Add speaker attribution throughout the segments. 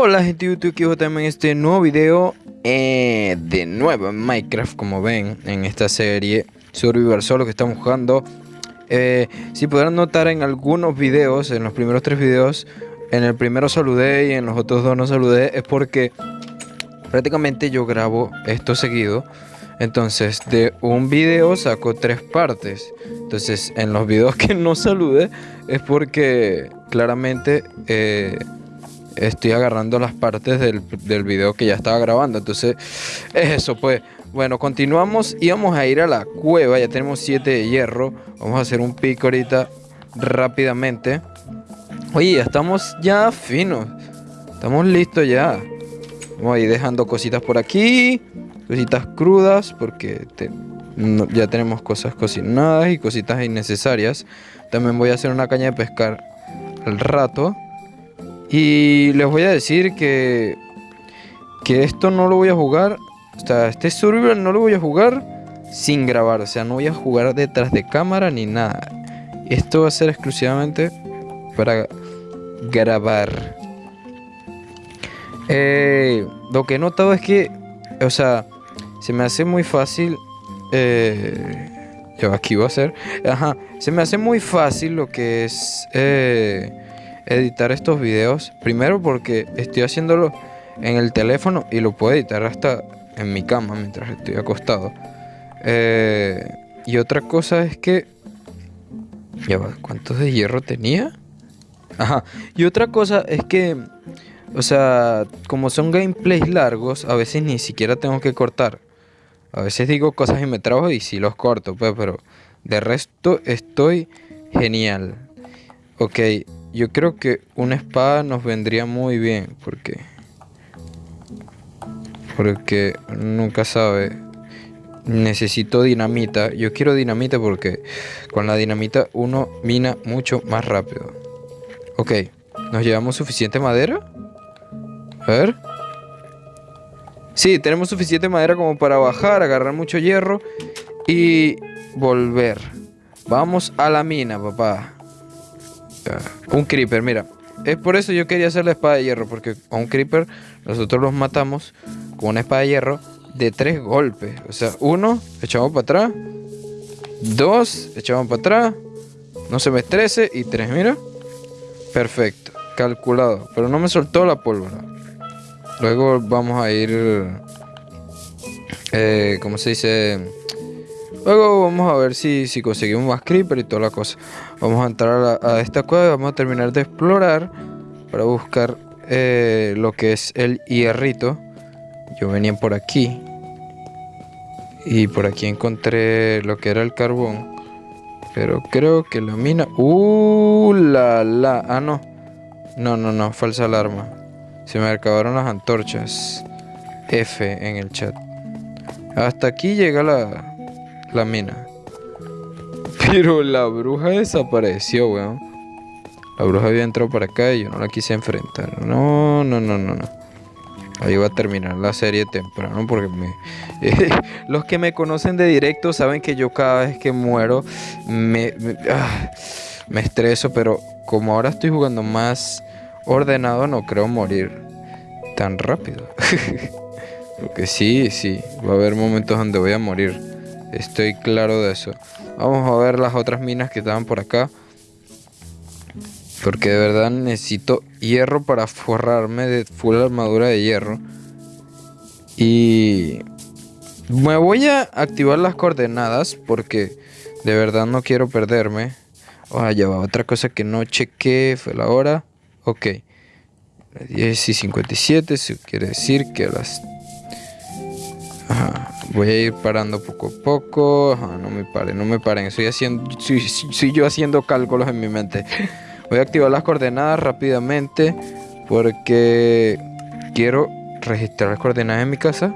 Speaker 1: Hola gente de YouTube, aquí también este nuevo video eh, De nuevo en Minecraft, como ven En esta serie Survivor Solo que estamos jugando eh, Si podrán notar en algunos videos En los primeros tres videos En el primero saludé y en los otros dos no saludé Es porque prácticamente yo grabo esto seguido entonces, de un video saco tres partes. Entonces, en los videos que no salude es porque claramente eh, estoy agarrando las partes del, del, video que ya estaba grabando. Entonces, es eso, pues. Bueno, continuamos y vamos a ir a la cueva. Ya tenemos 7 de hierro. Vamos a hacer un pico ahorita rápidamente. Oye, estamos ya finos. Estamos listos ya. Vamos a ir dejando cositas por aquí. Cositas crudas porque ya tenemos cosas cocinadas y cositas innecesarias. También voy a hacer una caña de pescar al rato. Y les voy a decir que, que esto no lo voy a jugar. O sea, este survival no lo voy a jugar sin grabar. O sea, no voy a jugar detrás de cámara ni nada. Esto va a ser exclusivamente para grabar. Eh, lo que he notado es que, o sea, se me hace muy fácil. Eh, yo aquí voy a hacer. Ajá, se me hace muy fácil lo que es. Eh, editar estos videos. Primero porque estoy haciéndolo en el teléfono y lo puedo editar hasta en mi cama mientras estoy acostado. Eh, y otra cosa es que... Ya va, ¿cuántos de hierro tenía? Ajá. Y otra cosa es que... O sea, como son gameplays largos, a veces ni siquiera tengo que cortar. A veces digo cosas y me trabajo y sí los corto, pues, pero de resto estoy genial. Ok, yo creo que una espada nos vendría muy bien porque porque nunca sabe. Necesito dinamita. Yo quiero dinamita porque con la dinamita uno mina mucho más rápido. Ok, ¿nos llevamos suficiente madera? A ver. Sí, tenemos suficiente madera como para bajar, agarrar mucho hierro y volver. Vamos a la mina, papá. Un creeper, mira. Es por eso yo quería hacer la espada de hierro. Porque a un creeper nosotros los matamos con una espada de hierro de tres golpes. O sea, uno, echamos para atrás. Dos, echamos para atrás. No se me estrese. Y tres, mira. Perfecto. Calculado. Pero no me soltó la pólvora. Luego vamos a ir... Eh, ¿Cómo se dice? Luego vamos a ver si, si conseguimos más creeper y toda la cosa. Vamos a entrar a, esta cueva y vamos a terminar de explorar para buscar eh, lo que es el hierrito. Yo venía por aquí. Y por aquí encontré lo que era el carbón. Pero creo que la mina... ¡Uh, la, la! Ah, no. No, no, no. Falsa alarma. Se me acabaron las antorchas. F en el chat. Hasta aquí llega la, la mina. Pero la bruja desapareció, weón. La bruja había entrado para acá y yo no la quise enfrentar. No, no, no, no, no. Ahí va a terminar la serie temprano porque me, los que me conocen de directo saben que yo cada vez que muero me, me, ah, me estreso, pero como ahora estoy jugando más ordenado no creo morir tan rápido. porque sí, sí, va a haber momentos donde voy a morir. Estoy claro de eso. Vamos a ver las otras minas que estaban por acá. Porque de verdad necesito hierro para forrarme de full armadura de hierro. Y me voy a activar las coordenadas porque de verdad no quiero perderme. Oh, ya va, otra cosa que no chequé fue la hora. Ok. 10 y 57, eso quiere decir que a las Voy a ir parando poco a poco. no me paren, no me paren. Estoy haciendo, soy, yo haciendo cálculos en mi mente. Voy a activar las coordenadas rápidamente porque quiero registrar las coordenadas en mi casa.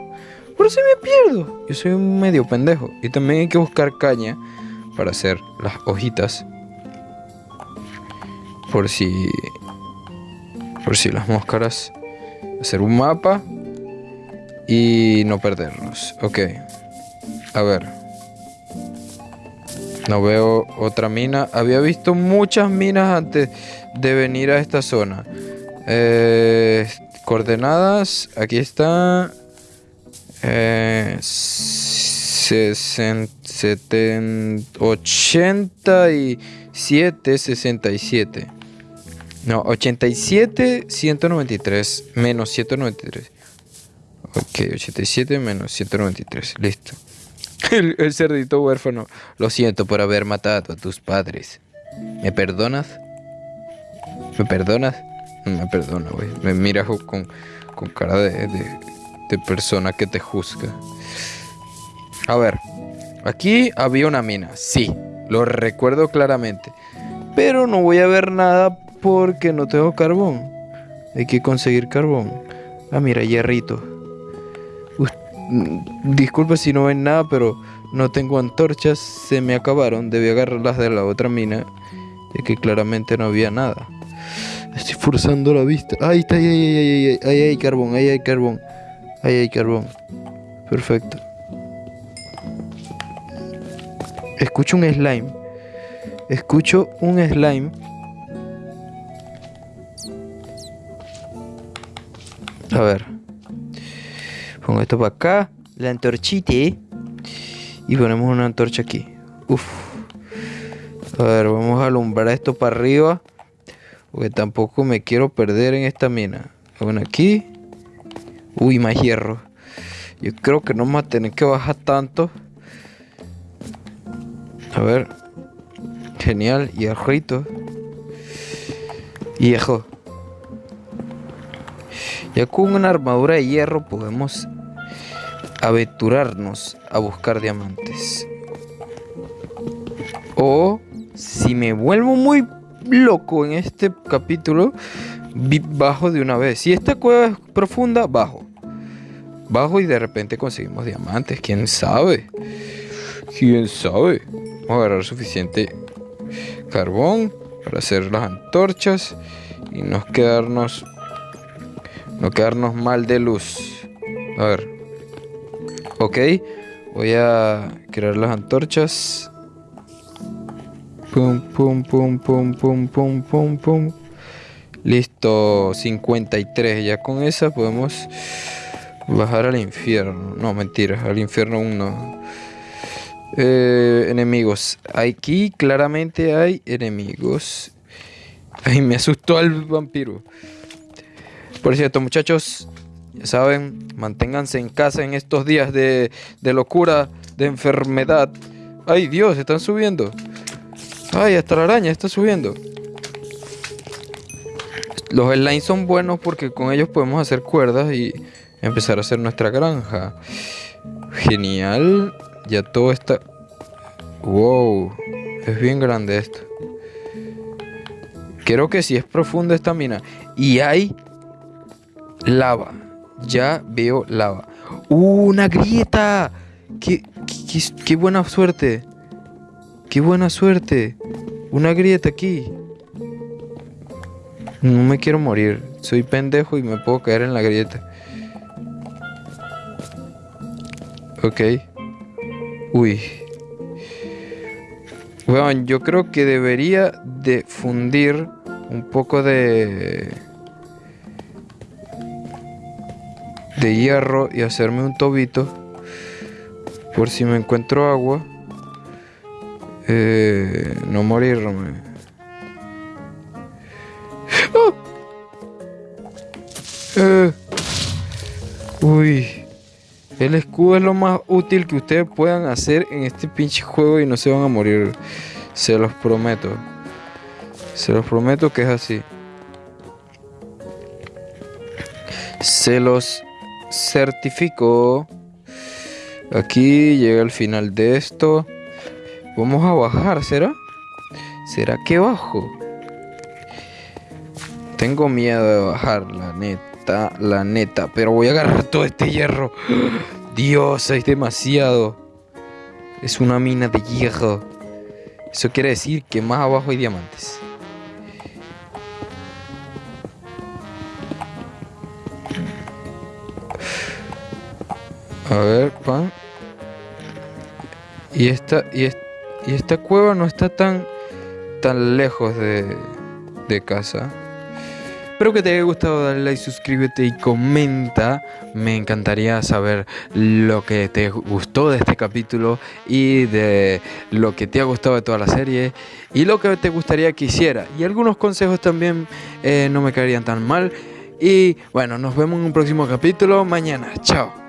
Speaker 1: Por si me pierdo. Yo soy un medio pendejo. Y también hay que buscar caña para hacer las hojitas. Por si. Por si las máscaras. Hacer un mapa y no perdernos. Ok. A ver. No veo otra mina. Había visto muchas minas antes de venir a esta zona. Eh, Coordenadas, aquí está. Eh, 87, 67. No, 87, 193 menos 193. Ok, 87 menos 193. Listo. El, el, cerdito huérfano. Lo siento por haber matado a tus padres. ¿Me perdonas? ¿Me perdonas? No me perdona, güey. Me mira con, con cara de, de, de persona que te juzga. A ver, aquí había una mina, sí, lo recuerdo claramente. Pero no voy a ver nada porque no tengo carbón. Hay que conseguir carbón. Ah, mira, hierrito. Disculpa si no ven nada, pero no tengo antorchas. Se me acabaron. Debí agarrarlas de la otra mina. De que claramente no había nada. Estoy forzando la vista. Ahí está, ahí, ahí, ahí, ahí, ahí hay carbón, ahí hay carbón. Ahí hay carbón. Perfecto. Escucho un slime. Escucho un slime. A ver. Esto para acá. La antorchita. Y ponemos una antorcha aquí. Uf. A ver, vamos a alumbrar esto para arriba. Porque tampoco me quiero perder en esta mina. Bueno, aquí. Uy, más hierro. Yo creo que no vamos a tener que bajar tanto. A ver. Genial. Hierrito. Viejo. Ya con una armadura de hierro podemos aventurarnos a buscar diamantes. O si me vuelvo muy loco en este capítulo, bajo de una vez. Si esta cueva es profunda, bajo. Bajo y de repente conseguimos diamantes. ¿Quién sabe? ¿Quién sabe? Vamos a agarrar suficiente carbón para hacer las antorchas y no quedarnos no quedarnos mal de luz. A ver. Ok. Voy a crear las antorchas. Pum, pum, pum, pum, pum, pum, pum, pum. Listo, 53. Ya con esa podemos bajar al infierno. No, mentira, al infierno aún no. Eh, enemigos. Aquí claramente hay enemigos. Ay, me asustó el vampiro. Por cierto, muchachos, ya saben, manténganse en casa en estos días de, de locura, de enfermedad. Ay, Dios, están subiendo. Ay, hasta la araña está subiendo. Los slimes son buenos porque con ellos podemos hacer cuerdas y empezar a hacer nuestra granja. Genial. Ya todo está... Wow. Es bien grande esto. Creo que sí es profunda esta mina. Y hay lava. Ya veo lava. ¡Uh, una grieta! ¡Qué, qué, qué buena suerte! ¡Qué buena suerte! Una grieta aquí. No me quiero morir. Soy pendejo y me puedo caer en la grieta. Ok. Uy. Bueno, yo creo que debería de fundir un poco de... De hierro y hacerme un tobito. Por si me encuentro agua. Eh, no morirme. ¡Oh! Eh. Uy. El escudo es lo más útil que ustedes puedan hacer en este pinche juego y no se van a morir. Se los prometo. Se los prometo que es así. Se los certifico. Aquí llega el final de esto. Vamos a bajar, ¿será? ¿Será que bajo? Tengo miedo de bajar, la neta, la neta. Pero voy a agarrar todo este hierro. Dios, es demasiado. Es una mina de hierro. Eso quiere decir que más abajo hay diamantes. A ver, pan. Y esta, y esta cueva no está tan, tan lejos de, de casa. Espero que te haya gustado, dale like, suscríbete y comenta. Me encantaría saber lo que te gustó de este capítulo y de lo que te ha gustado de toda la serie y lo que te gustaría que hiciera. Y algunos consejos también eh, no me caerían tan mal. Y bueno, nos vemos en un próximo capítulo mañana. Chao.